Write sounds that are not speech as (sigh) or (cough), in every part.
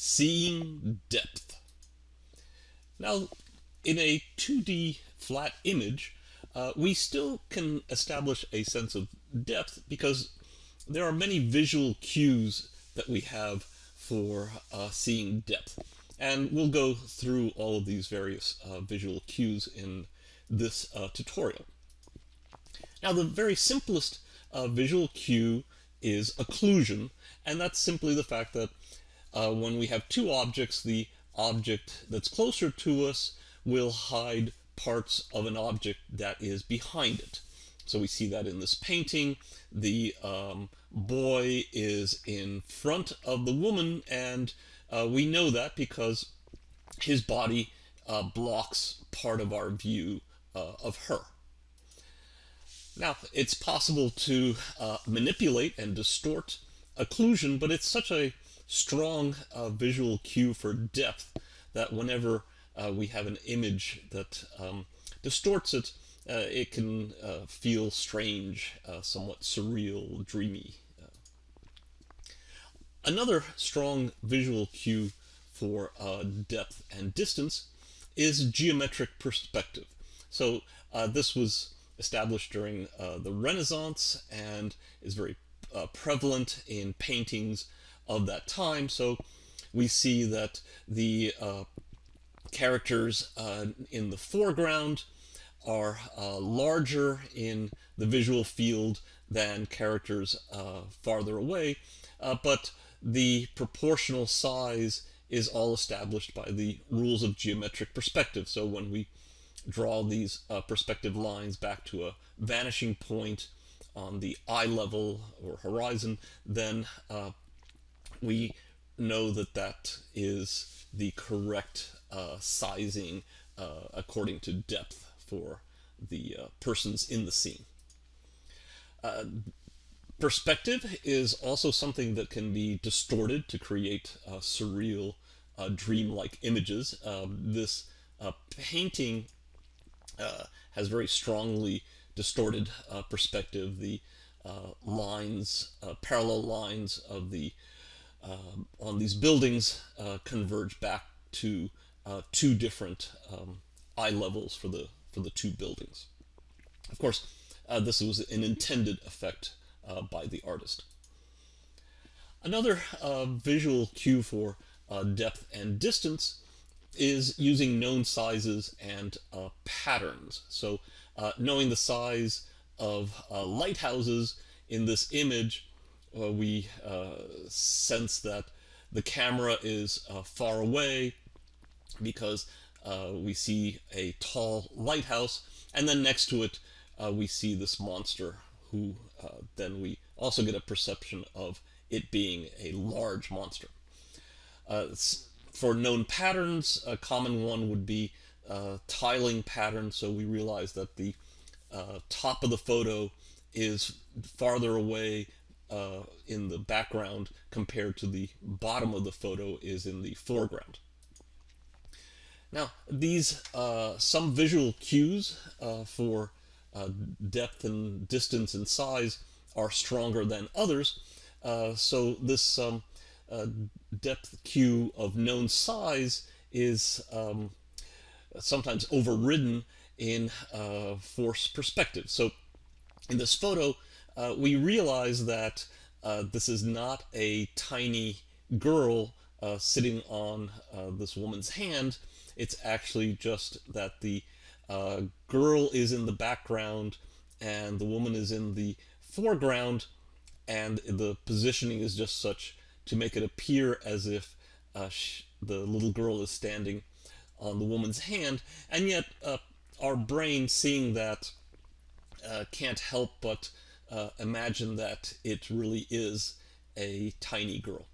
Seeing depth. Now, in a 2D flat image, uh, we still can establish a sense of depth because there are many visual cues that we have for uh, seeing depth. And we'll go through all of these various uh, visual cues in this uh, tutorial. Now the very simplest uh, visual cue is occlusion, and that's simply the fact that uh, when we have two objects, the object that's closer to us will hide parts of an object that is behind it. So we see that in this painting. The um, boy is in front of the woman, and uh, we know that because his body uh, blocks part of our view uh, of her. Now, it's possible to uh, manipulate and distort occlusion, but it's such a strong uh, visual cue for depth that whenever uh, we have an image that um, distorts it, uh, it can uh, feel strange, uh, somewhat surreal, dreamy. Another strong visual cue for depth and distance is geometric perspective. So this was established during the Renaissance and is very prevalent in paintings of that time. So we see that the uh, characters uh, in the foreground are uh, larger in the visual field than characters uh, farther away, uh, but the proportional size is all established by the rules of geometric perspective. So when we draw these uh, perspective lines back to a vanishing point on the eye level or horizon, then we know that that is the correct uh, sizing uh, according to depth for the uh, persons in the scene. Uh, perspective is also something that can be distorted to create uh, surreal, uh, dreamlike images. Um, this painting has very strongly distorted perspective. The lines, parallel lines of the um, on these buildings uh, converge back to uh, two different um, eye levels for the for the two buildings. Of course, uh, this was an intended effect uh, by the artist. Another uh, visual cue for uh, depth and distance is using known sizes and patterns. So knowing the size of lighthouses in this image uh, we uh, sense that the camera is uh, far away because uh, we see a tall lighthouse and then next to it uh, we see this monster who uh, then we also get a perception of it being a large monster. for known patterns, a common one would be tiling pattern, so we realize that the top of the photo is farther away uh, in the background compared to the bottom of the photo is in the foreground. Now, these, uh, some visual cues uh, for uh, depth and distance and size are stronger than others. Uh, so this um, uh, depth cue of known size is um, sometimes overridden in force perspective. So in this photo, uh, we realize that uh, this is not a tiny girl uh, sitting on uh, this woman's hand. It's actually just that the uh, girl is in the background and the woman is in the foreground and the positioning is just such to make it appear as if uh, the little girl is standing on the woman's hand and yet our brain seeing that can't help but uh, imagine that it really is a tiny girl.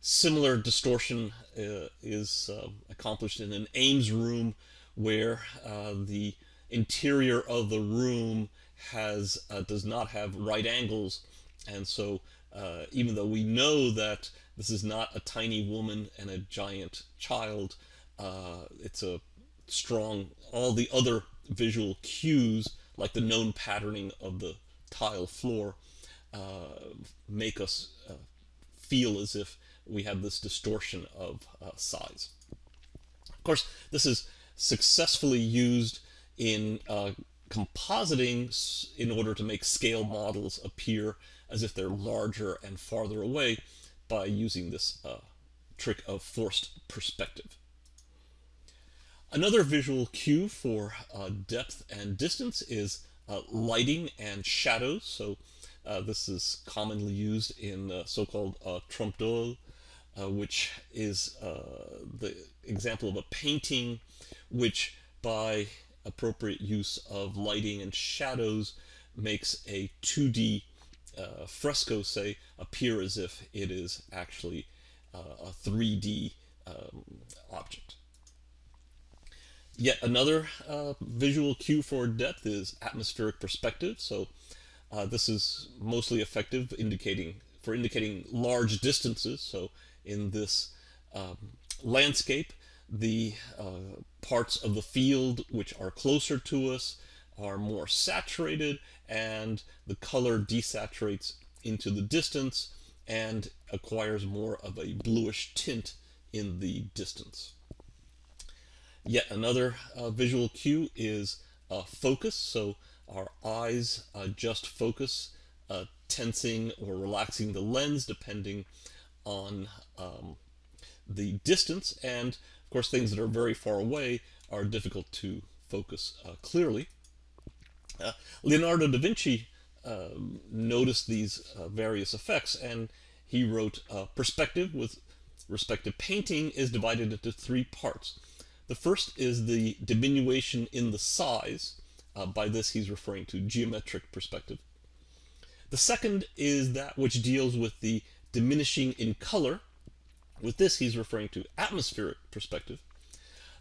Similar distortion uh, is uh, accomplished in an Ames room where uh, the interior of the room has uh, does not have right angles and so uh, even though we know that this is not a tiny woman and a giant child it's a strong all the other visual cues like the known patterning of the tile floor uh, make us uh, feel as if we have this distortion of uh, size. Of course, this is successfully used in compositing in order to make scale models appear as if they're larger and farther away by using this uh, trick of forced perspective. Another visual cue for uh, depth and distance is lighting and shadows. So uh, this is commonly used in uh, so-called uh, trompe l'oeil, uh, which is the example of a painting which by appropriate use of lighting and shadows makes a 2D fresco, say, appear as if it is actually a 3D um, object. Yet another uh, visual cue for depth is atmospheric perspective. So uh, this is mostly effective indicating for indicating large distances. So in this um, landscape, the uh, parts of the field which are closer to us are more saturated and the color desaturates into the distance and acquires more of a bluish tint in the distance. Yet another uh, visual cue is uh, focus. So our eyes uh, just focus, uh, tensing or relaxing the lens depending on um, the distance. And of course, things that are very far away are difficult to focus uh, clearly. Leonardo da Vinci um, noticed these various effects and he wrote perspective with respect to painting is divided into three parts. The first is the diminution in the size. Uh, by this, he's referring to geometric perspective. The second is that which deals with the diminishing in color. With this, he's referring to atmospheric perspective.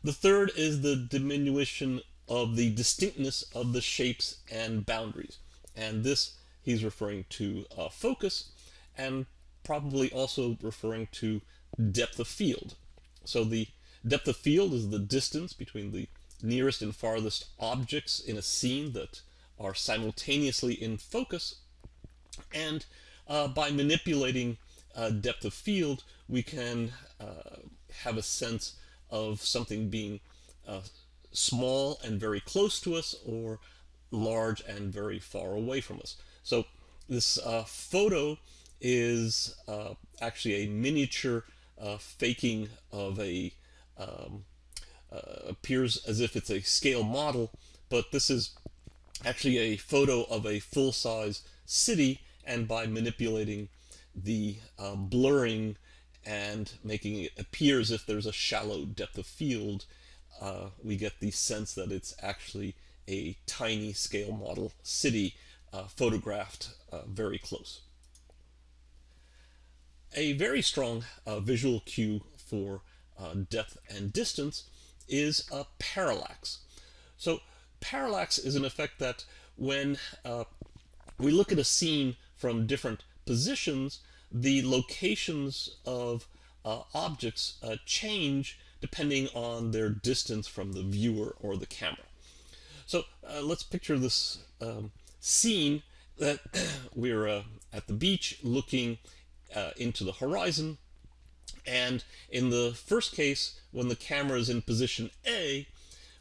The third is the diminution of the distinctness of the shapes and boundaries. And this he's referring to uh, focus and probably also referring to depth of field. So the Depth of field is the distance between the nearest and farthest objects in a scene that are simultaneously in focus. And uh, by manipulating uh, depth of field, we can uh, have a sense of something being uh, small and very close to us or large and very far away from us. So this uh, photo is uh, actually a miniature faking of a um, uh, appears as if it's a scale model, but this is actually a photo of a full-size city, and by manipulating the uh, blurring and making it appear as if there's a shallow depth of field, uh, we get the sense that it's actually a tiny scale model city uh, photographed uh, very close. A very strong uh, visual cue for uh, depth and distance is a parallax. So parallax is an effect that when uh, we look at a scene from different positions, the locations of uh, objects uh, change depending on their distance from the viewer or the camera. So uh, let's picture this um, scene that (clears throat) we're uh, at the beach looking into the horizon and in the first case, when the camera is in position A,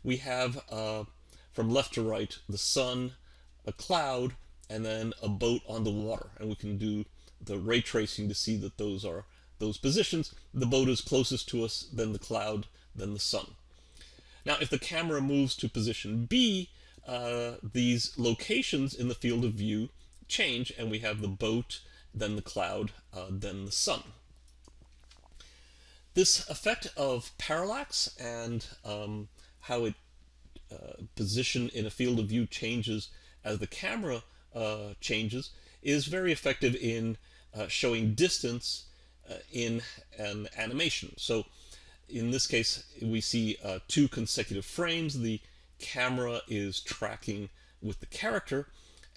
we have uh, from left to right the sun, a cloud, and then a boat on the water. And we can do the ray tracing to see that those are those positions. The boat is closest to us, then the cloud, then the sun. Now, if the camera moves to position B, uh, these locations in the field of view change, and we have the boat, then the cloud, uh, then the sun. This effect of parallax and um, how it uh, position in a field of view changes as the camera uh, changes is very effective in uh, showing distance uh, in an animation. So in this case, we see uh, two consecutive frames. The camera is tracking with the character,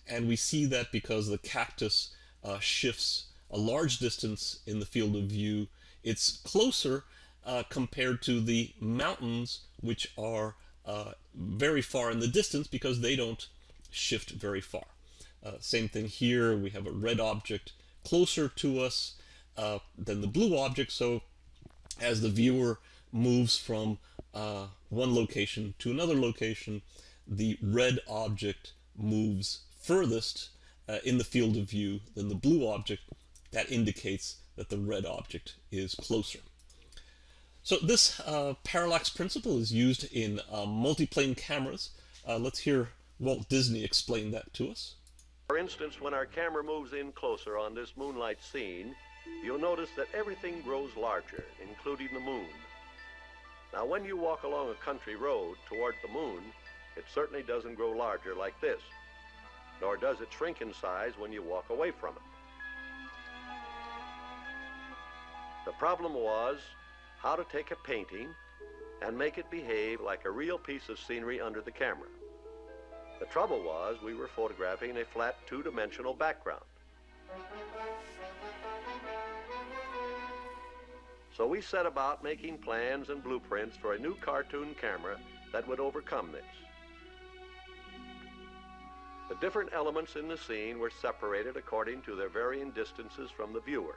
and we see that because the cactus uh, shifts a large distance in the field of view it's closer uh, compared to the mountains, which are uh, very far in the distance because they don't shift very far. Uh, same thing here, we have a red object closer to us uh, than the blue object. So as the viewer moves from uh, one location to another location, the red object moves furthest uh, in the field of view than the blue object. That indicates that the red object is closer. So this uh, parallax principle is used in uh, multiplane cameras. Uh, let's hear Walt Disney explain that to us. For instance, when our camera moves in closer on this moonlight scene, you'll notice that everything grows larger, including the moon. Now, when you walk along a country road toward the moon, it certainly doesn't grow larger like this, nor does it shrink in size when you walk away from it. The problem was how to take a painting and make it behave like a real piece of scenery under the camera. The trouble was we were photographing a flat two-dimensional background. So we set about making plans and blueprints for a new cartoon camera that would overcome this. The different elements in the scene were separated according to their varying distances from the viewer.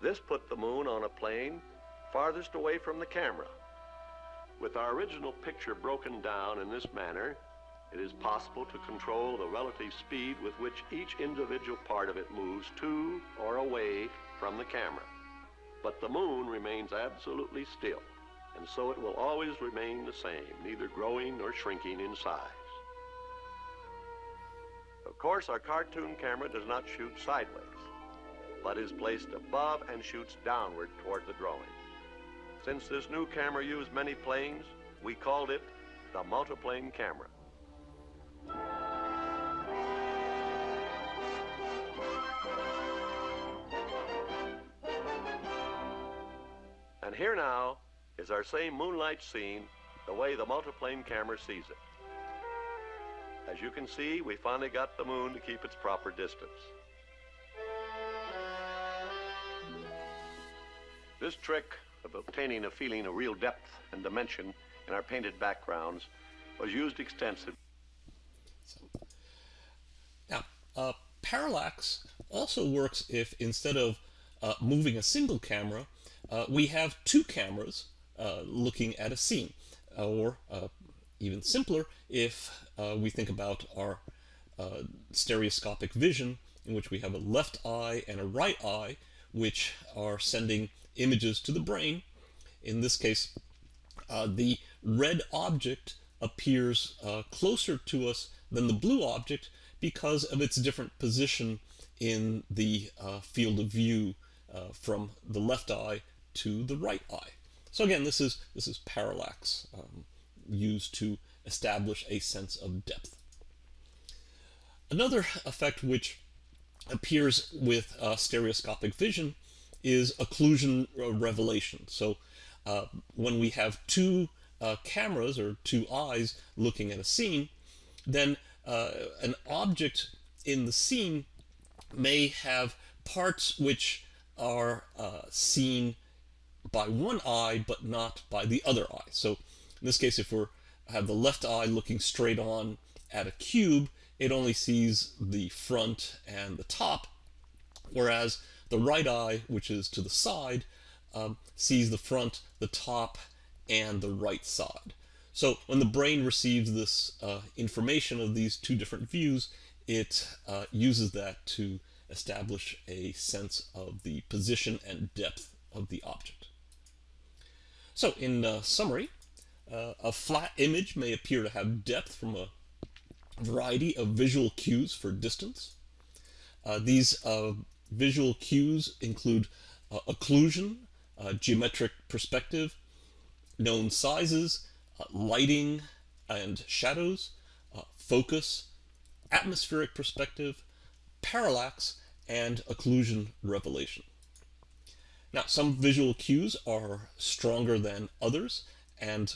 This put the moon on a plane farthest away from the camera. With our original picture broken down in this manner, it is possible to control the relative speed with which each individual part of it moves to or away from the camera. But the moon remains absolutely still, and so it will always remain the same, neither growing nor shrinking in size. Of course, our cartoon camera does not shoot sideways, but is placed above and shoots downward toward the drawing. Since this new camera used many planes, we called it the multiplane camera. And here now is our same moonlight scene the way the multiplane camera sees it. As you can see, we finally got the moon to keep its proper distance. This trick of obtaining a feeling of real depth and dimension in our painted backgrounds was used extensively. So, now, uh, parallax also works if instead of uh, moving a single camera, uh, we have two cameras uh, looking at a scene. Or uh, even simpler, if uh, we think about our stereoscopic vision, in which we have a left eye and a right eye, which are sending images to the brain. In this case, uh, the red object appears uh, closer to us than the blue object because of its different position in the uh, field of view uh, from the left eye to the right eye. So again, this is this is parallax um, used to establish a sense of depth. Another effect which appears with uh, stereoscopic vision is occlusion revelation. So uh, when we have two uh, cameras or two eyes looking at a scene, then uh, an object in the scene may have parts which are uh, seen by one eye but not by the other eye. So in this case, if we have the left eye looking straight on at a cube, it only sees the front and the top, whereas the right eye, which is to the side, um, sees the front, the top, and the right side. So when the brain receives this uh, information of these two different views, it uh, uses that to establish a sense of the position and depth of the object. So in uh, summary, uh, a flat image may appear to have depth from a variety of visual cues for distance. Uh, these uh, Visual cues include uh, occlusion, uh, geometric perspective, known sizes, uh, lighting and shadows, uh, focus, atmospheric perspective, parallax, and occlusion revelation. Now, some visual cues are stronger than others, and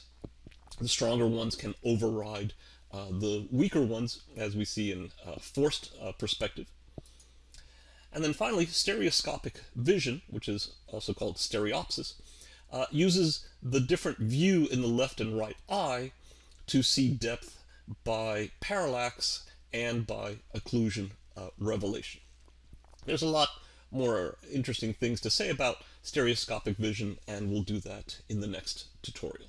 the stronger ones can override uh, the weaker ones, as we see in uh, forced perspective. And then finally, stereoscopic vision, which is also called stereopsis, uh, uses the different view in the left and right eye to see depth by parallax and by occlusion uh, revelation. There's a lot more interesting things to say about stereoscopic vision, and we'll do that in the next tutorial.